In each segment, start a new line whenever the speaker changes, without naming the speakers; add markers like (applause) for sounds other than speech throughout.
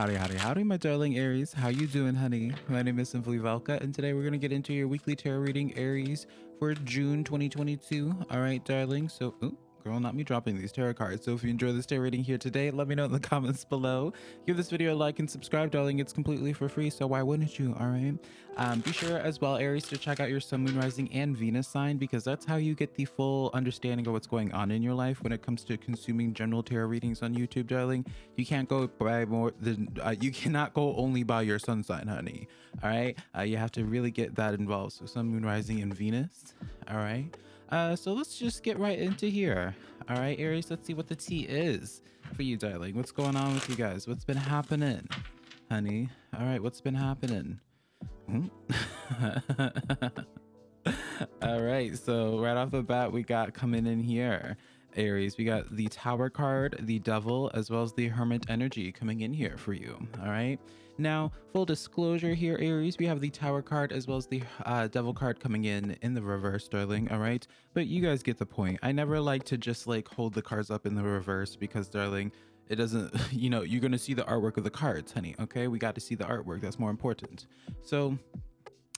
Howdy, howdy, howdy, my darling Aries. How you doing, honey? My name is Simply Velka, and today we're going to get into your weekly tarot reading, Aries, for June 2022. All right, darling. So, ooh, Girl, not me dropping these tarot cards. So if you enjoy this tarot reading here today, let me know in the (laughs) comments below. Give this video a like and subscribe, darling. It's completely for free, so why wouldn't you, all right? Um, be sure as well, Aries, to check out your Sun, Moon, Rising, and Venus sign because that's how you get the full understanding of what's going on in your life when it comes to consuming general tarot readings on YouTube, darling. You can't go by more than, uh, you cannot go only by your sun sign, honey, all right? Uh, you have to really get that involved. So Sun, Moon, Rising, and Venus, all right? Uh, so let's just get right into here. All right, Aries, let's see what the tea is for you, darling. What's going on with you guys? What's been happening, honey? All right, what's been happening? Hmm? (laughs) All right, so right off the bat, we got coming in here. Aries, we got the Tower card, the Devil, as well as the Hermit energy coming in here for you. All right. Now, full disclosure here, Aries, we have the Tower card as well as the uh, Devil card coming in in the reverse, darling. All right. But you guys get the point. I never like to just like hold the cards up in the reverse because, darling, it doesn't, (laughs) you know, you're going to see the artwork of the cards, honey. Okay. We got to see the artwork. That's more important. So,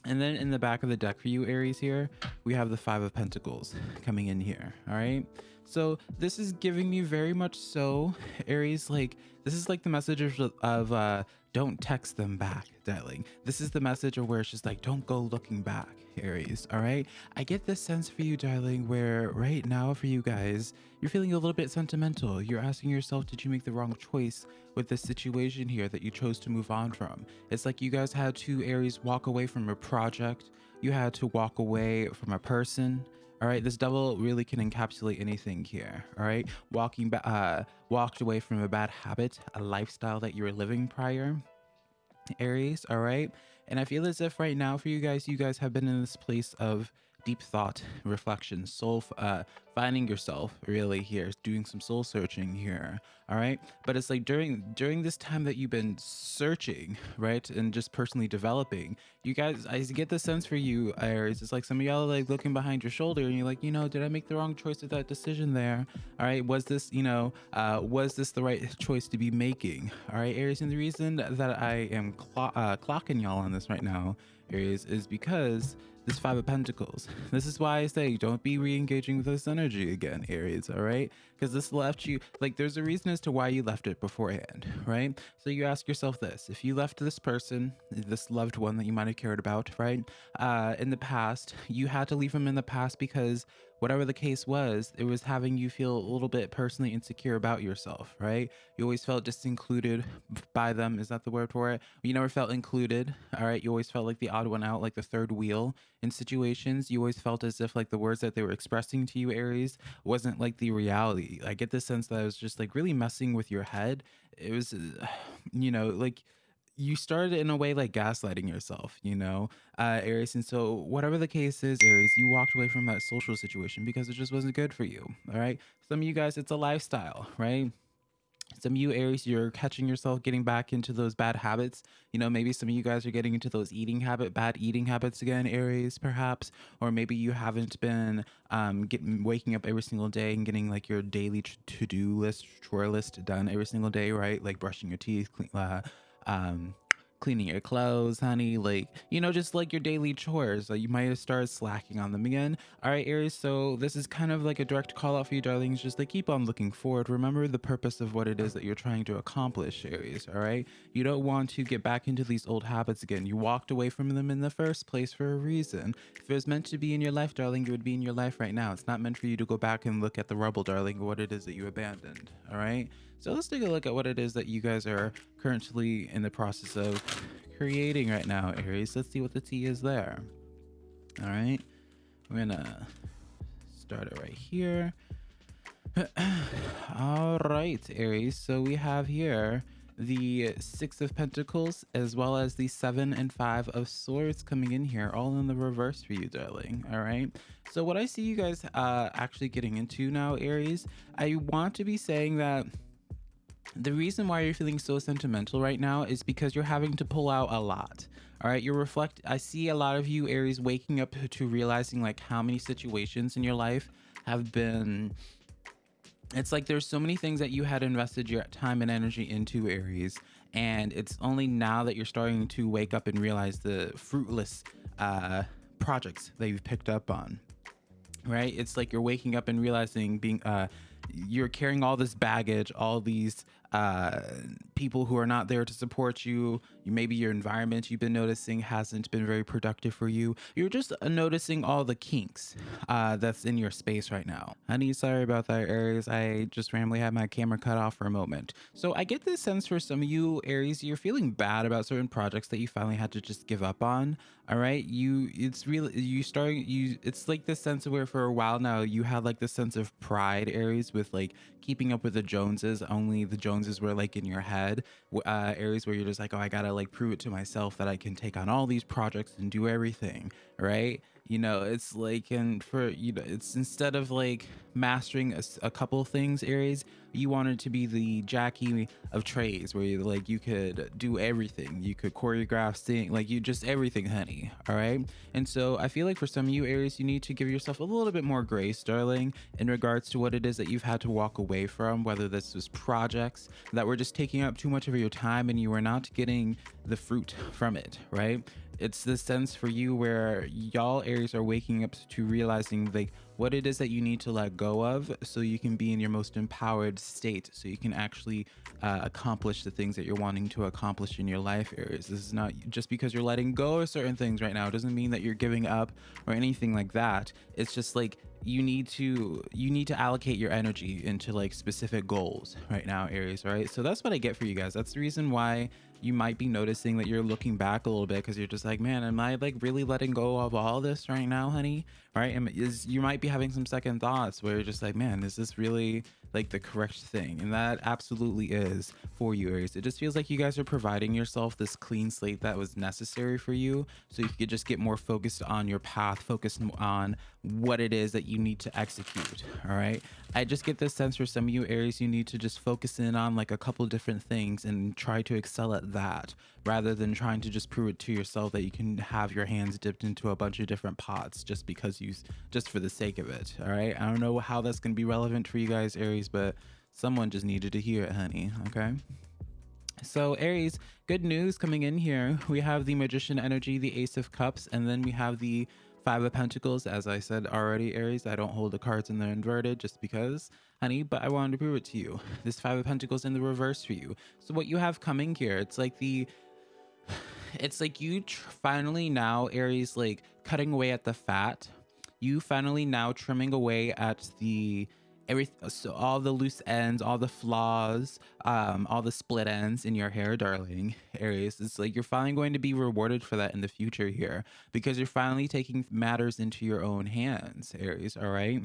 and then in the back of the deck for you, Aries, here, we have the Five of Pentacles coming in here. All right. So this is giving me very much so, Aries, like, this is like the message of, of uh, don't text them back, darling. This is the message of where it's just like, don't go looking back, Aries, all right? I get this sense for you, darling, where right now for you guys, you're feeling a little bit sentimental. You're asking yourself, did you make the wrong choice with this situation here that you chose to move on from? It's like you guys had to, Aries, walk away from a project. You had to walk away from a person all right, this double really can encapsulate anything here. All right, walking back, uh, walked away from a bad habit, a lifestyle that you were living prior. Aries, all right, and I feel as if right now for you guys, you guys have been in this place of deep thought, reflection, soul, uh, finding yourself really here, doing some soul searching here. All right. But it's like during during this time that you've been searching, right, and just personally developing, you guys, I get the sense for you, Aries. It's like some of y'all like looking behind your shoulder, and you're like, you know, did I make the wrong choice with that decision there? All right. Was this, you know, uh, was this the right choice to be making? All right, Aries. And the reason that I am clo uh, clocking y'all on this right now, Aries, is because this Five of Pentacles. This is why I say don't be re-engaging with this energy again, Aries, all right? Because this left you, like, there's a reason as to why you left it beforehand, right? So you ask yourself this if you left this person, this loved one that you might have cared about, right, uh, in the past, you had to leave him in the past because whatever the case was, it was having you feel a little bit personally insecure about yourself, right? You always felt disincluded by them. Is that the word for it? You never felt included, all right? You always felt like the odd one out, like the third wheel in situations. You always felt as if like the words that they were expressing to you, Aries, wasn't like the reality. I get the sense that I was just like really messing with your head. It was, (sighs) you know, like you started in a way like gaslighting yourself, you know, uh, Aries. And so, whatever the case is, Aries, you walked away from that social situation because it just wasn't good for you. All right. Some of you guys, it's a lifestyle, right? Some of you Aries, you're catching yourself getting back into those bad habits. You know, maybe some of you guys are getting into those eating habit, bad eating habits again, Aries, perhaps. Or maybe you haven't been um, getting waking up every single day and getting like your daily to do list, chore list done every single day, right? Like brushing your teeth, clean, uh, um, cleaning your clothes, honey, like, you know, just like your daily chores. Like you might have started slacking on them again. All right, Aries, so this is kind of like a direct call out for you, darlings. Just like keep on looking forward. Remember the purpose of what it is that you're trying to accomplish, Aries, all right? You don't want to get back into these old habits again. You walked away from them in the first place for a reason. If it was meant to be in your life, darling, it would be in your life right now. It's not meant for you to go back and look at the rubble, darling, what it is that you abandoned, all right? So let's take a look at what it is that you guys are currently in the process of creating right now, Aries. Let's see what the tea is there. All right. We're gonna start it right here. (clears throat) All right, Aries. So we have here the Six of Pentacles as well as the Seven and Five of Swords coming in here, all in the reverse for you, darling. All right. So what I see you guys uh, actually getting into now, Aries, I want to be saying that the reason why you're feeling so sentimental right now is because you're having to pull out a lot. All right, you're reflect. I see a lot of you Aries waking up to realizing like how many situations in your life have been it's like there's so many things that you had invested your time and energy into Aries and it's only now that you're starting to wake up and realize the fruitless uh, projects that you've picked up on right it's like you're waking up and realizing being uh you're carrying all this baggage all these uh, people who are not there to support you. Maybe your environment you've been noticing hasn't been very productive for you. You're just uh, noticing all the kinks uh, that's in your space right now. Honey, sorry about that, Aries. I just randomly had my camera cut off for a moment. So I get this sense for some of you, Aries, you're feeling bad about certain projects that you finally had to just give up on. All right, you it's really you starting you. It's like this sense of where for a while now you had like this sense of pride, Aries, with like keeping up with the Joneses. Only the Joneses were like in your head. Uh, Aries where you're just like, oh, I gotta like prove it to myself that I can take on all these projects and do everything, right? You know it's like and for you know it's instead of like mastering a, a couple things Aries you wanted to be the jackie of trades where you like you could do everything. You could choreograph sing like you just everything honey all right? And so i feel like for some of you Aries you need to give yourself a little bit more grace darling in regards to what it is that you've had to walk away from whether this was projects that were just taking up too much of your time and you were not getting the fruit from it right it's the sense for you where y'all Aries are waking up to realizing like what it is that you need to let go of so you can be in your most empowered state so you can actually uh, accomplish the things that you're wanting to accomplish in your life Aries. This is not just because you're letting go of certain things right now. Doesn't mean that you're giving up or anything like that. It's just like you need to you need to allocate your energy into like specific goals right now aries right so that's what i get for you guys that's the reason why you might be noticing that you're looking back a little bit because you're just like man am i like really letting go of all this right now honey? Right? And is you might be having some second thoughts where you're just like man is this really like the correct thing? And that absolutely is for you aries. It just feels like you guys are providing yourself this clean slate that was necessary for you so you could just get more focused on your path focused on what it is that you need to execute all right? I just get this sense for some of you aries you need to just focus in on like a couple different things and try to excel at that rather than trying to just prove it to yourself that you can have your hands dipped into a bunch of different pots just because you just for the sake of it all right i don't know how that's going to be relevant for you guys aries but someone just needed to hear it honey okay? So aries good news coming in here. We have the magician energy the ace of cups and then we have the Five of Pentacles, as I said already, Aries, I don't hold the cards in the inverted just because, honey, but I wanted to prove it to you. This Five of Pentacles in the reverse for you. So what you have coming here, it's like the, (sighs) it's like you finally now, Aries, like cutting away at the fat. You finally now trimming away at the, every so all the loose ends all the flaws um all the split ends in your hair darling (laughs) aries it's like you're finally going to be rewarded for that in the future here because you're finally taking matters into your own hands aries all right?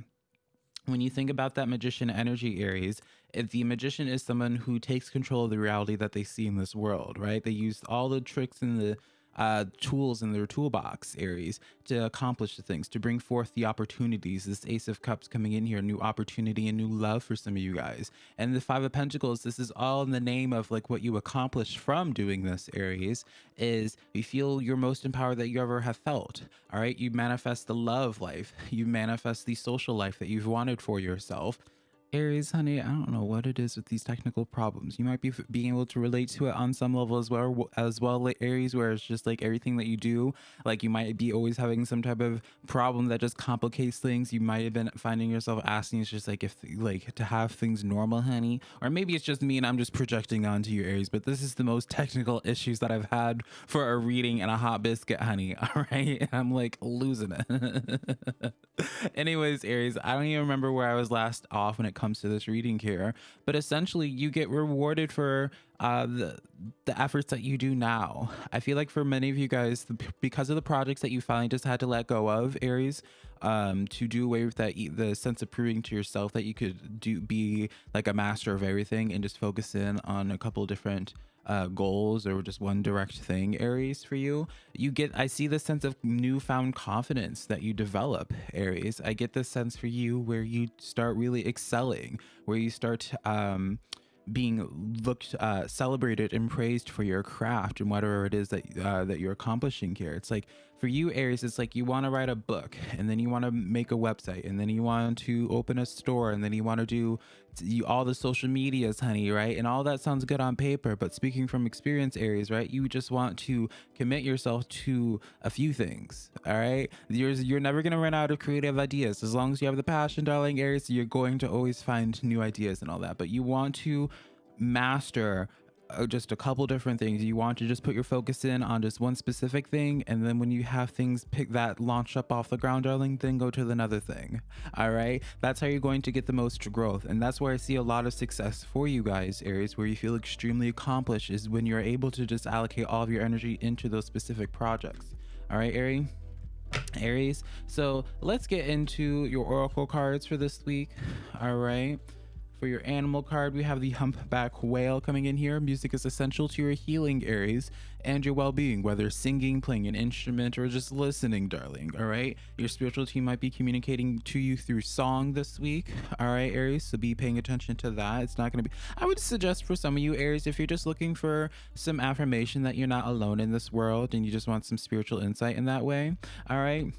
When you think about that magician energy aries if the magician is someone who takes control of the reality that they see in this world right? They use all the tricks and the uh, tools in their toolbox, Aries, to accomplish the things, to bring forth the opportunities. This Ace of Cups coming in here, new opportunity and new love for some of you guys. And the Five of Pentacles, this is all in the name of like what you accomplish from doing this, Aries, is you feel your most empowered that you ever have felt. All right. You manifest the love life, (laughs) you manifest the social life that you've wanted for yourself. Aries, honey, I don't know what it is with these technical problems. You might be being able to relate to it on some level as well, as well, Aries, where it's just like everything that you do, like you might be always having some type of problem that just complicates things. You might have been finding yourself asking, it's just like if like to have things normal, honey, or maybe it's just me and I'm just projecting onto you, Aries. But this is the most technical issues that I've had for a reading and a hot biscuit, honey. (laughs) All right, and I'm like losing it. (laughs) Anyways, Aries, I don't even remember where I was last off when it comes to this reading here, but essentially you get rewarded for uh, the, the efforts that you do now. I feel like for many of you guys, because of the projects that you finally just had to let go of, Aries, um, to do away with that, the sense of proving to yourself that you could do be like a master of everything and just focus in on a couple different uh, goals or just one direct thing, Aries, for you, you get, I see the sense of newfound confidence that you develop, Aries. I get this sense for you where you start really excelling, where you start, um, being looked uh, celebrated and praised for your craft and whatever it is that uh, that you're accomplishing here. It's like for you aries it's like you want to write a book and then you want to make a website and then you want to open a store and then you want to do you, all the social medias honey right? And all that sounds good on paper but speaking from experience aries right you just want to commit yourself to a few things all right? You're, you're never going to run out of creative ideas. As long as you have the passion darling aries you're going to always find new ideas and all that but you want to master Uh, just a couple different things. You want to just put your focus in on just one specific thing, and then when you have things pick that launch up off the ground, darling, then go to the another thing. All right, that's how you're going to get the most growth, and that's where I see a lot of success for you guys, Aries, where you feel extremely accomplished is when you're able to just allocate all of your energy into those specific projects. All right, Aries. Aries. So let's get into your oracle cards for this week. All right. For your animal card, we have the humpback whale coming in here. Music is essential to your healing Aries and your well-being, whether singing, playing an instrument, or just listening, darling. All right. Your spiritual team might be communicating to you through song this week. All right, Aries. So be paying attention to that. It's not going to be. I would suggest for some of you Aries, if you're just looking for some affirmation that you're not alone in this world and you just want some spiritual insight in that way. All right.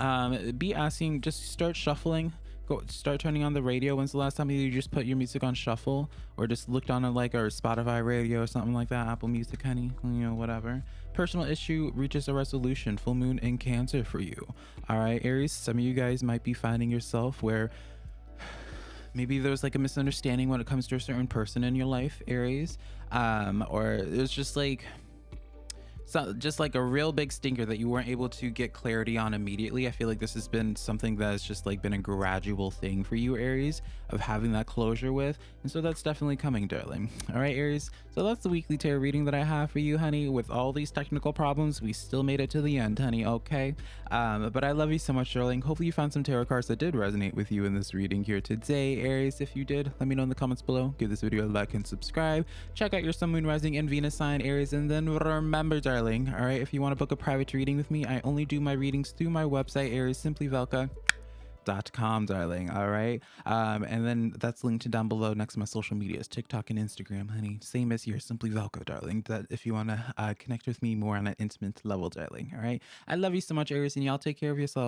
Um, be asking. Just start shuffling go start turning on the radio. When's the last time you just put your music on shuffle? Or just looked on a, like our spotify radio or something like that? Apple music honey you know whatever. Personal issue reaches a resolution. Full moon in cancer for you. All right aries some of you guys might be finding yourself where (sighs) maybe there's like a misunderstanding when it comes to a certain person in your life aries. Um or it's just like so just like a real big stinker that you weren't able to get clarity on immediately. I feel like this has been something that has just like been a gradual thing for you, Aries, of having that closure with. And so that's definitely coming, darling. All right, Aries. So that's the weekly tarot reading that I have for you, honey. With all these technical problems, we still made it to the end, honey. Okay. Um, but I love you so much, darling. Hopefully you found some tarot cards that did resonate with you in this reading here today, Aries. If you did, let me know in the comments below. Give this video a like and subscribe. Check out your Sun, Moon, Rising, and Venus sign, Aries. And then remember, darling, darling. All right, if you want to book a private reading with me, I only do my readings through my website, com, darling. All right. Um, and then that's linked down below next to my social medias, TikTok and Instagram, honey. Same as here, simply Velko, darling. That if you want to uh, connect with me more on an intimate level, darling. All right. I love you so much, Aries, and y'all take care of yourself.